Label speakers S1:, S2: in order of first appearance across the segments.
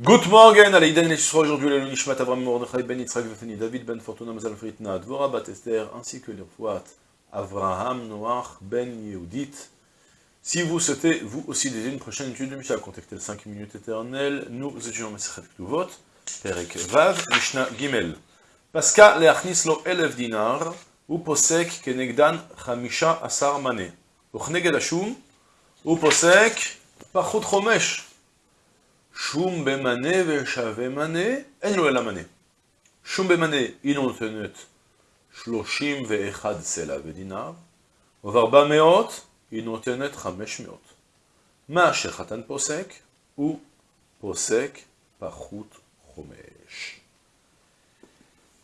S1: Good morning, allez, Iden Lishra, aujourd'hui, le Nishmat Avram Mordechai Ben Yitzhak Vefeni, David Ben Fortuna Mazal Fritna, Dvorah Bat Esther, ainsi que les Rfouat, Avraham Noach Ben Yehudit. Si vous souhaitez, vous aussi, déjà une prochaine étude de Mishnah, contactez le 5 minutes éternelles, nous étudions Mesechet Ktuvot, Perek Vav, Mishnah Gimel. Pascal leachnis lo elef dinar, ou posek kenegdan chamisha asar mané. Ou chneged hashum, ou posek pachut chomesh. Shum bemane veshavemane, en lo elamane. Shum bemane, il en tenait shloshim ve'echad sela vedinar, varba meot, il en tenait chamesh meot. Ma shechatan posek, ou posek pachut chomesh.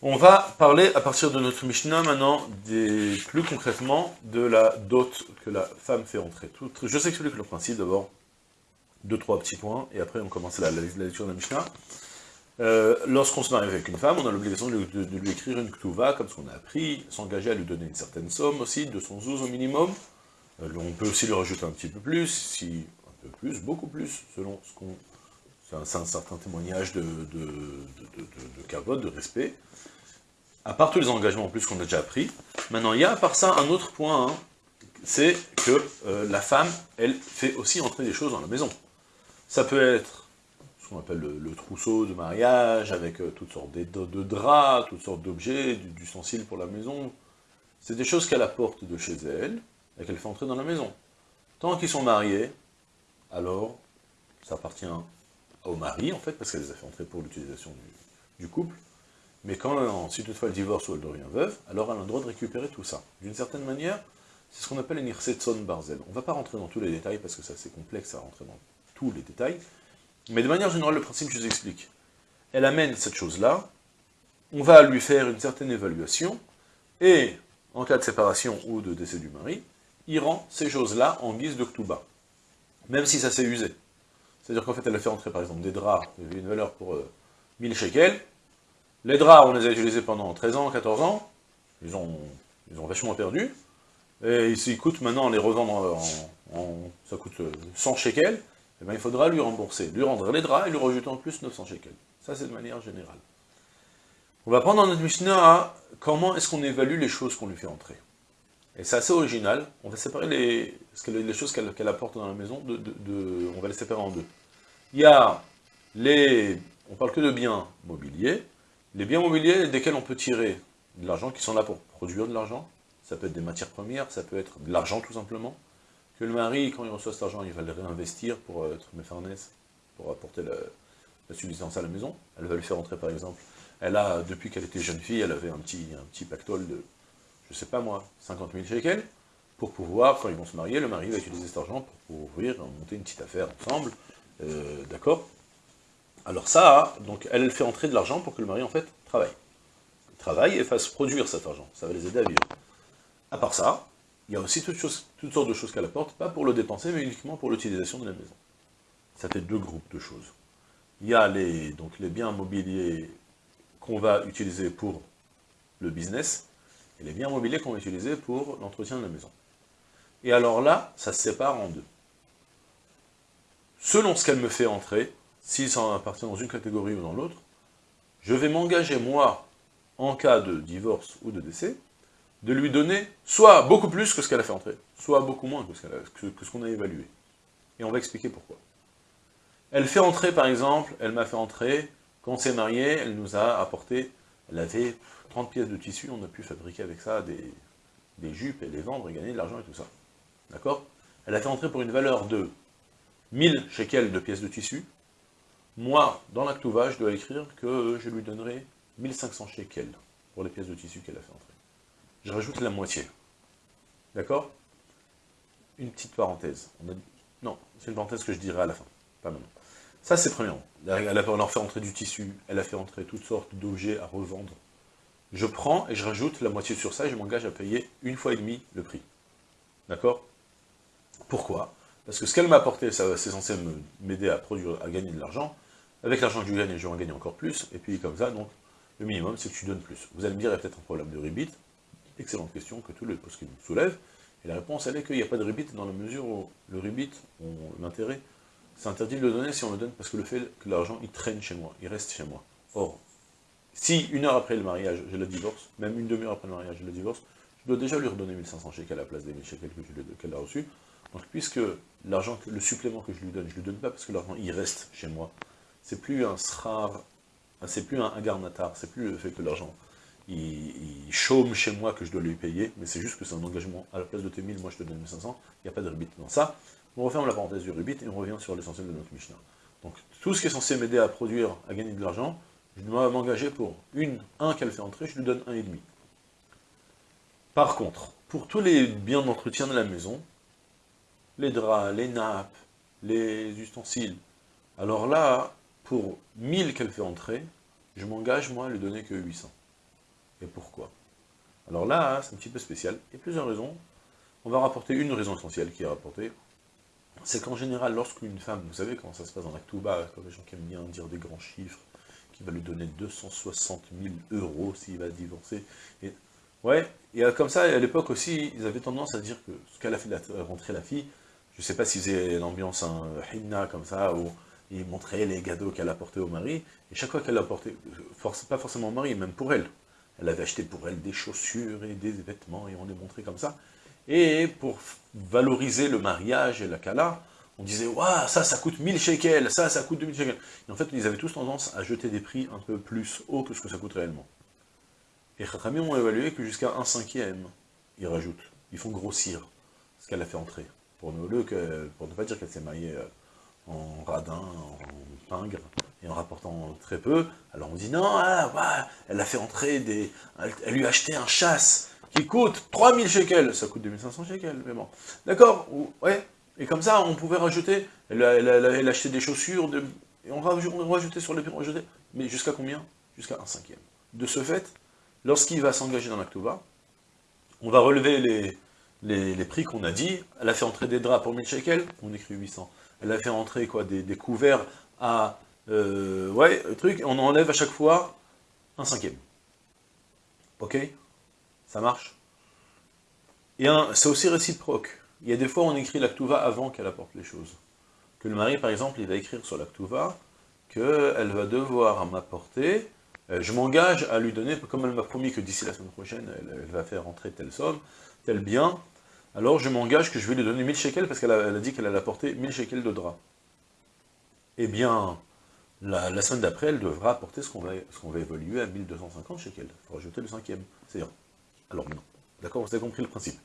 S1: On va parler à partir de notre Mishnah maintenant, des, plus concrètement, de la dot que la femme fait entrer. Tout, je vous explique le principe d'abord deux, trois petits points, et après on commence la, la, lecture de la Mishnah. Euh, Lorsqu'on se marie avec une femme, on a l'obligation de, lui écrire une ktuva, comme ce qu'on a appris, s'engager à lui donner une certaine somme aussi, de son zouz au minimum. Euh, on peut aussi lui rajouter un petit peu plus, si un peu plus, beaucoup plus, selon ce qu'on... C'est un, certain témoignage de, de, de, respect à part tous les engagements en plus qu'on a déjà appris, maintenant il y a à part ça un autre point, hein, c'est que euh, la femme, elle fait aussi entrer des choses dans la maison. Ça peut être ce qu'on appelle le, trousseau de mariage, avec euh, toutes sortes de, draps, toutes sortes d'objets, d'ustensiles pour la maison. C'est des choses qu'elle apporte de chez elle, et qu'elle fait entrer dans la maison. Tant qu'ils sont mariés, alors ça appartient au mari, en fait, parce qu'elle les a fait entrer pour l'utilisation du, du couple, mais quand, si toutefois elle divorce ou elle devient veuve, alors elle a le droit de récupérer tout ça. D'une certaine manière, c'est ce qu'on appelle une irsetson barzel. On ne va pas rentrer dans tous les détails, parce que c'est assez complexe à rentrer dans tous les détails, mais de manière générale, le principe, je vous explique. Elle amène cette chose-là, on va lui faire une certaine évaluation, et en cas de séparation ou de décès du mari, il rend ces choses-là en guise de ktuba, même si ça s'est usé. C'est-à-dire qu'en fait, elle a fait entrer par exemple des draps, une valeur pour euh, 1000 shekels, les draps, on les a utilisés pendant 13 ans, 14 ans, ils ont, ils vachement perdu, et ils coûtent maintenant, les revendre en, ça coûte 100 shekels, et eh bien il faudra lui rembourser, lui rendre les draps et lui rajouter en plus 900 shekels. Ça c'est de manière générale. On va prendre dans notre Mishnah à comment est-ce qu'on évalue les choses qu'on lui fait entrer. Et c'est assez original, on va séparer les, les choses qu'elle qu apporte dans la maison, de, de, de, on va les séparer en deux. Il y a les, on parle que de biens mobiliers, les biens mobiliers desquels on peut tirer de l'argent, qui sont là pour produire de l'argent, ça peut être des matières premières, ça peut être de l'argent tout simplement, que le mari, quand il reçoit cet argent, il va le réinvestir pour méfarnès, pour apporter la, subsistance à la maison. Elle va le faire entrer par exemple. Elle a, depuis qu'elle était jeune fille, elle avait un petit, un petit pactole de, je sais pas moi, 50 000 shekels, pour pouvoir, quand ils vont se marier, le mari va utiliser cet argent pour ouvrir, monter une petite affaire ensemble, euh, d'accord? Alors ça, donc elle fait entrer de l'argent pour que le mari, en fait, travaille. Il travaille et fasse produire cet argent, ça va les aider à vivre. À part ça, il y a aussi toutes, sortes de choses qu'elle apporte, pas pour le dépenser, mais uniquement pour l'utilisation de la maison. Ça fait deux groupes de choses. Il y a les, les biens mobiliers qu'on va utiliser pour le business, et les biens mobiliers qu'on va utiliser pour l'entretien de la maison. Et alors là, ça se sépare en deux. Selon ce qu'elle me fait entrer, s'il s'en appartient dans une catégorie ou dans l'autre, je vais m'engager, moi, en cas de divorce ou de décès, de lui donner soit beaucoup plus que ce qu'elle a fait entrer, soit beaucoup moins que ce qu'on qu qu a évalué. Et on va expliquer pourquoi. Elle fait entrer, par exemple, elle m'a fait entrer, quand on s'est marié, elle nous a apporté, elle avait 30 pièces de tissu, on a pu fabriquer avec ça des, des jupes et les vendre et gagner de l'argent et tout ça. D'accord? Elle a fait entrer pour une valeur de 1000 shekels de pièces de tissu, moi, dans l'actuva, je dois écrire que je lui donnerai 1500 shekels pour les pièces de tissu qu'elle a fait entrer. Je rajoute la moitié. D'accord? Une petite parenthèse. Non, c'est une parenthèse que je dirai à la fin, pas maintenant. Ça, c'est premièrement. Elle a, leur fait entrer du tissu, elle a fait entrer toutes sortes d'objets à revendre. Je prends et je rajoute la moitié sur ça et je m'engage à payer une fois et demi le prix. D'accord? Pourquoi? Parce que ce qu'elle m'a apporté, c'est censé m'aider à produire, à gagner de l'argent, avec l'argent que je gagne, je vais en gagner encore plus, et puis comme ça, donc, le minimum, c'est que tu donnes plus. Vous allez me dire, il y a peut-être un problème de rebit. Excellente question que tout le post soulève. Et la réponse, elle est qu'il n'y a pas de rebit dans la mesure où le rebit, l'intérêt, c'est interdit de le donner si on le donne parce que le fait que l'argent, il traîne chez moi, il reste chez moi. Or, si une heure après le mariage, je le divorce, même une demi-heure après le mariage, je le divorce, je dois déjà lui redonner 1500 shekels à la place des 1000 shekels qu'elle a reçus. Donc, puisque l'argent, le supplément que je lui donne, je ne lui donne pas parce que l'argent, il reste chez moi, c'est plus un srar, c'est plus un garnatar, c'est plus le fait que l'argent, il, chôme chez moi que je dois lui payer, mais c'est juste que c'est un engagement, à la place de tes 1000, moi je te donne 1500, il n'y a pas de rubit dans ça. On referme la parenthèse du rubit et on revient sur l'essentiel de notre Mishnah. Donc, tout ce qui est censé m'aider à produire, à gagner de l'argent, je dois m'engager pour une, un qu'elle fait entrer, je lui donne un et demi. Par contre, pour tous les biens d'entretien de la maison, les draps, les nappes, les ustensiles, alors là, pour 1000 qu'elle fait entrer, je m'engage, moi, à lui donner que 800. Et pourquoi? Alors là, c'est un petit peu spécial, il y a plusieurs raisons. On va rapporter une raison essentielle qui est rapportée, c'est qu'en général, lorsqu'une femme, vous savez comment ça se passe dans l'actuba, comme les gens qui aiment bien dire des grands chiffres, qui va lui donner 260 000 euros s'il va divorcer. Et, ouais, et comme ça, à l'époque aussi, ils avaient tendance à dire que ce qu'elle a fait rentrer la fille, je sais pas s'ils faisaient l'ambiance un hinna comme ça, où ils montraient les cadeaux qu'elle apportait au mari, et chaque fois qu'elle apportait, force, pas forcément au mari, même pour elle, elle avait acheté pour elle des chaussures et des vêtements, et on les montrait comme ça, et pour valoriser le mariage et la kala, on disait, waouh, ça, ça coûte 1000 shekels, ça, ça coûte 2000 shekels. En fait, ils avaient tous tendance à jeter des prix un peu plus hauts que ce que ça coûte réellement. Et Khatami ont évalué que jusqu'à un cinquième, ils rajoutent, ils font grossir ce qu'elle a fait entrer. Pour ne, que, pour ne pas dire qu'elle s'est mariée euh, en radin, en pingre, et en rapportant très peu, alors on dit non, ah, elle a fait entrer des... Elle, lui a acheté un chasse qui coûte 3000 shekels, ça coûte 2500 shekels, mais bon. D'accord Ouais, et comme ça, on pouvait rajouter, elle a, elle acheté des chaussures, et on, rajoutait sur les rajoutait, mais jusqu'à combien? Jusqu'à un cinquième. De ce fait, lorsqu'il va s'engager dans l'Actova, on va relever les, les, prix qu'on a dit, elle a fait entrer des draps pour 1000 shekels, on écrit 800. Elle a fait entrer quoi, des, couverts à, euh, ouais, truc, on enlève à chaque fois un cinquième. Ok? Ça marche? Et c'est aussi réciproque. Il y a des fois, on écrit l'actuva avant qu'elle apporte les choses. Que le mari, par exemple, il va écrire sur l'actuva qu'elle va devoir m'apporter, euh, je m'engage à lui donner, comme elle m'a promis que d'ici la semaine prochaine, elle, va faire rentrer telle somme, tel bien, alors je m'engage que je vais lui donner 1000 shekels, parce qu'elle a, dit qu'elle allait apporter 1000 shekels de drap. Eh bien, la, semaine d'après, elle devra apporter ce qu'on va, va, évoluer à 1250 shekels. Il faut rajouter le cinquième. C'est-à-dire, alors non. D'accord, vous avez compris le principe.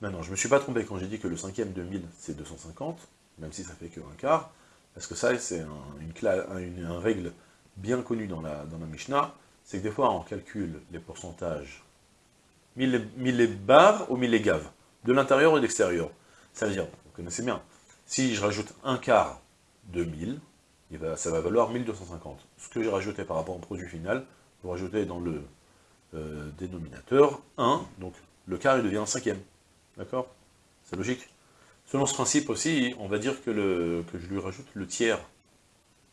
S1: Maintenant, je ne me suis pas trompé quand j'ai dit que le cinquième de 1000, c'est 250, même si ça fait que un quart, parce que ça, c'est une, règle bien connue dans la, dans Mishnah, c'est que des fois, on calcule les pourcentages 1000 les barres ou 1000 les gaves, de l'intérieur ou de l'extérieur. Ça veut dire, vous connaissez bien, si je rajoute un quart de 1000, ça va valoir 1250. Ce que j'ai rajouté par rapport au produit final, vous rajoutez dans le euh, dénominateur 1, donc le quart il devient un cinquième. D'accord? C'est logique? Selon ce principe aussi, on va dire que, je lui rajoute le tiers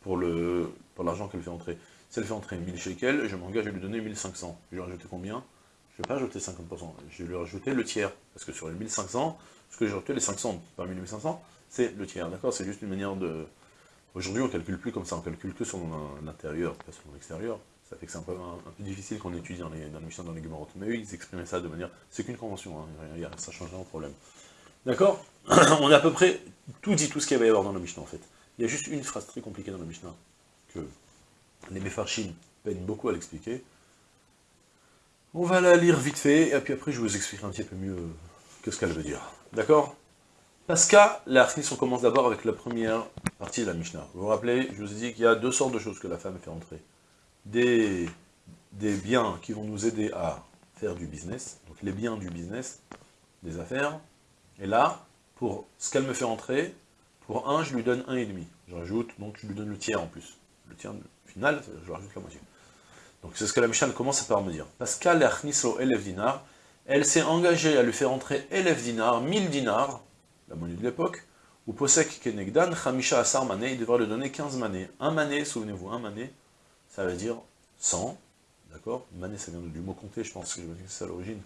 S1: pour l'argent qu'elle fait entrer. Si elle fait entrer 1000 shekels, je m'engage à lui donner 1500. Je vais rajouter combien? Je ne vais pas rajouter 50%, je vais lui rajouter le tiers. Parce que sur les 1500, ce que j'ai rajouté, les 500 par 1500, c'est le tiers, d'accord? C'est juste une manière de... Aujourd'hui, on ne calcule plus comme ça, on calcule que sur l'intérieur, pas sur l'extérieur. Ça fait que c'est un peu, un, peu difficile qu'on étudie dans les, dans les dans les Gemara. Mais eux, ils exprimaient ça de manière... C'est qu'une convention, hein, ça change rien au problème. D'accord? On a à peu près tout dit, tout ce qu'il va y avoir dans la Mishnah, en fait. Il y a juste une phrase très compliquée dans la Mishnah, que les Mefarchim peinent beaucoup à l'expliquer. On va la lire vite fait, et puis après je vous expliquerai un petit peu mieux ce qu'elle veut dire. D'accord? Parce qu'à la on commence d'abord avec la première partie de la Mishnah. Vous vous rappelez, je vous ai dit qu'il y a deux sortes de choses que la femme fait entrer des, des biens qui vont nous aider à faire du business, donc les biens du business, des affaires, et là, pour ce qu'elle me fait entrer, pour un, je lui donne un et demi. Je rajoute, donc je lui donne le tiers en plus. Le tiers final, je rajoute la moitié. Donc c'est ce que la Mishnah commence par me dire. Parce qu'elle dinar, elle s'est engagée à lui faire entrer 11 dinars, 1000 dinars, la monnaie de l'époque, ou posek kenegdan, chamisha asar mané, il devra lui donner 15 manées. Un mané, souvenez-vous, un mané, ça veut dire 100, d'accord? Mané, ça vient du mot compter, je pense que c'est à l'origine,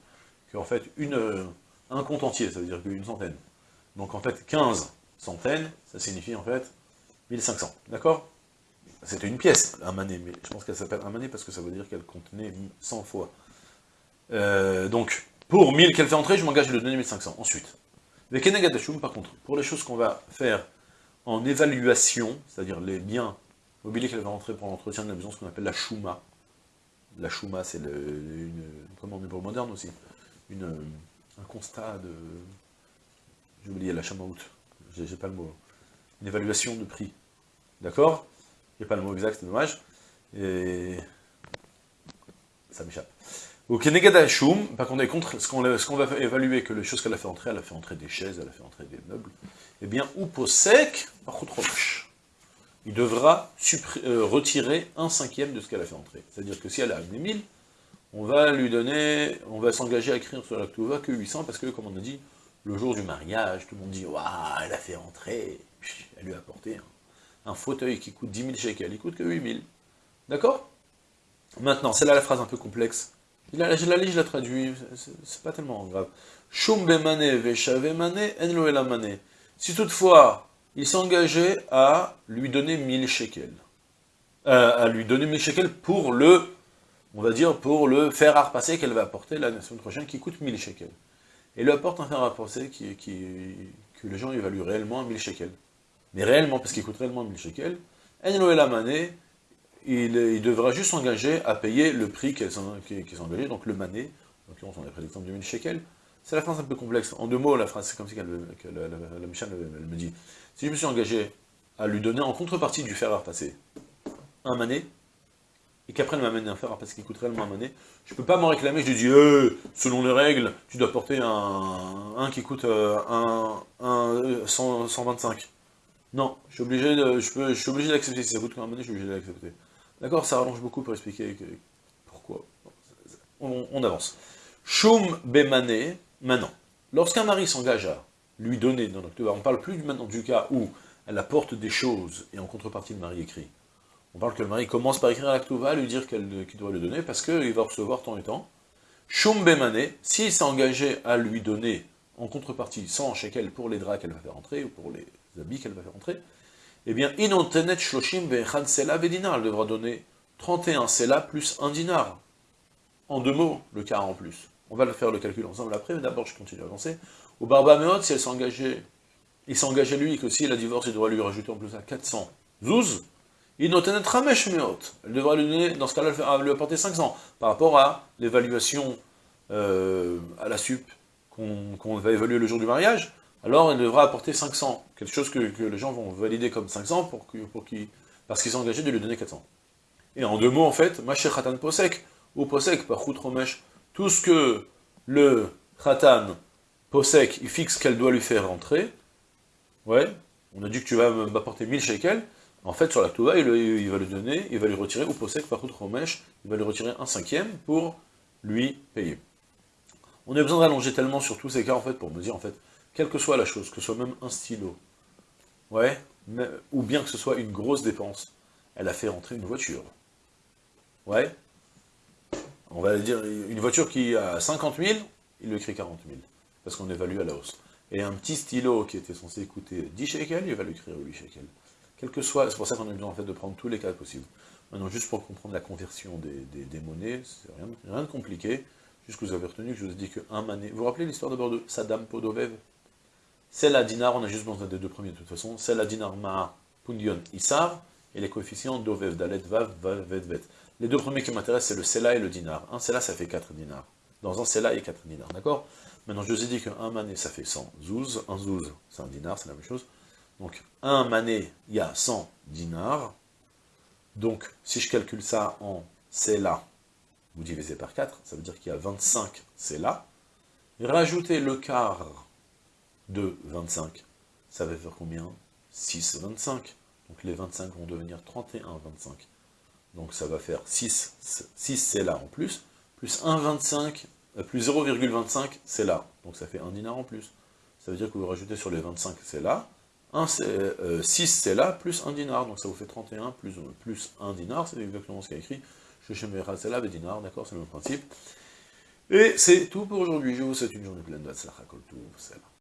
S1: qu'en fait, une, euh, un compte entier, ça veut dire qu'une centaine. Donc en fait, 15 centaines, ça signifie en fait 1500, d'accord? C'était une pièce, un mané, mais je pense qu'elle s'appelle un mané parce que ça veut dire qu'elle contenait 100 fois. Euh, donc, pour 1000 qu'elle fait entrer, je m'engage donner 1500. Ensuite, avec Kenegadashum, par contre, pour les choses qu'on va faire en évaluation, c'est-à-dire les biens mobiliers qu'elle va rentrer pour l'entretien de la maison, ce qu'on appelle la chouma. La chouma, c'est une, le moderne aussi, une, un constat de, j'ai oublié la chamaout, j'ai pas le mot, une évaluation de prix, d'accord? N'y a pas le mot exact, c'est dommage, et ça m'échappe. Au Kenegada par contre, contre, ce qu'on va évaluer, que les choses qu'elle a fait entrer, elle a fait entrer des chaises, elle a fait entrer des meubles, eh bien, ou sec, par contre, il devra euh, retirer un cinquième de ce qu'elle a fait entrer. C'est-à-dire que si elle a amené 1000, on va lui donner, on va s'engager à écrire sur la Ktouva que 800, parce que, comme on a dit, le jour du mariage, tout le monde dit, waouh, elle a fait entrer, elle lui a apporté un, fauteuil qui coûte 10 000 shekels, il coûte que 8 000. D'accord? Maintenant, c'est là la phrase un peu complexe. Je la, lis, je la traduis, c'est pas tellement grave. Si toutefois, il s'engageait à lui donner 1000 shekels, euh, à lui donner 1000 shekels pour le, on va dire, pour le fer à repasser qu'elle va apporter la semaine prochaine, qui coûte 1000 shekels. Et lui apporte un fer à repasser qui, qui, que les gens évaluent réellement à 1000 shekels. Mais réellement, parce qu'il coûte réellement 1000 shekels, il, il, devra juste s'engager à payer le prix qu'elle s'est engagé, donc le mané, en l'occurrence on a pris l'exemple de 1000 shekels, c'est la phrase un peu complexe. En deux mots, la phrase, c'est comme si la, la, elle me dit, si je me suis engagé à lui donner en contrepartie du fer à repasser un mané, et qu'après elle m'amène un fer à repasser qui coûte réellement un mané, je ne peux pas m'en réclamer, je lui dis, eh, selon les règles, tu dois porter un, qui coûte euh, un 125. Non, je suis obligé d'accepter. Si ça coûte un mané, je suis obligé d'accepter. D'accord Ça rallonge beaucoup pour expliquer pourquoi. On, avance. Shum bemané, Maintenant, lorsqu'un mari s'engage à lui donner dans l'octobre, on ne parle plus maintenant du cas où elle apporte des choses et en contrepartie le mari écrit. On parle que le mari commence par écrire à l'Aktuva, lui dire qu'il doit le donner parce qu'il va recevoir tant et tant. Shum Bemane, s'il s'est engagé à lui donner en contrepartie 100 shekels pour les draps qu'elle va faire entrer ou pour les qu'elle va faire entrer, eh bien, inontenet shloshim sela vedina, elle devra donner 31 sela plus un dinar. En deux mots, le quart en plus. On va le faire le calcul ensemble après, mais d'abord je continue à avancer. Au Barba si elle s'engageait, il s'engageait lui que s'il a divorcé, il devrait lui rajouter en plus à 400 zouz, Ramesh Meot. Elle devra lui donner, dans ce cas-là, lui apporter 500, par rapport à l'évaluation euh, à la sup qu'on va évaluer le jour du mariage, alors elle devra apporter 500, quelque chose que, les gens vont valider comme 500 pour, pour parce qu'ils sont engagés de lui donner 400. Et en deux mots, en fait, Macher Khatan Posek, ou Posek par Romesh, tout ce que le khatan posek, il fixe qu'elle doit lui faire rentrer, ouais, on a dit que tu vas m'apporter 1000 shekels, en fait, sur la Touva, il, va lui donner, il va lui retirer, ou posek, par Romesh, il va lui retirer un cinquième pour lui payer. On a besoin d'allonger tellement sur tous ces cas, en fait, pour me dire, en fait, quelle que soit la chose, que ce soit même un stylo, ou bien que ce soit une grosse dépense, elle a fait rentrer une voiture, ouais, on va dire, une voiture qui a 50 000, il lui écrit 40 000, parce qu'on évalue à la hausse. Et un petit stylo qui était censé coûter 10 shekels, il va lui écrire 8 shekels. Quel que soit, c'est pour ça qu'on a besoin en fait de prendre tous les cas possibles. Maintenant, juste pour comprendre la conversion des, monnaies, c'est rien, rien, de compliqué, juste que vous avez retenu que je vous ai dit qu'un mané... Vous vous rappelez l'histoire d'abord de Saddam Podovev C'est la dinar, on a juste besoin des deux premiers de toute façon, c'est la dinar ma pundion isar, et les coefficients dovev, dalet, vav, vav, vet, vet. Les deux premiers qui m'intéressent, c'est le Sela et le dinar. Un Sela, ça fait 4 dinars. Dans un Sela, il y a 4 dinars, d'accord? Maintenant, je vous ai dit qu'un mané, ça fait 100 zouz. Un zouz, c'est un dinar, c'est la même chose. Donc, un mané, il y a 100 dinars. Donc, si je calcule ça en Sela, vous divisez par 4, ça veut dire qu'il y a 25 Sela. Rajoutez le quart de 25, ça va faire combien? 6, 25. Donc les 25 vont devenir 31, 25. Donc ça va faire 6, 6 c'est là en plus, plus 1,25, euh, plus 0,25 c'est là. Donc ça fait un dinar en plus. Ça veut dire que vous rajoutez sur les 25 c'est là, 1, 6 c'est là, plus 1 dinar. Donc ça vous fait 31 plus, plus 1 dinar, c'est exactement ce qu'il y a écrit. Je c'est là, dinar, d'accord, c'est le même principe. Et c'est tout pour aujourd'hui. Je vous souhaite une journée pleine de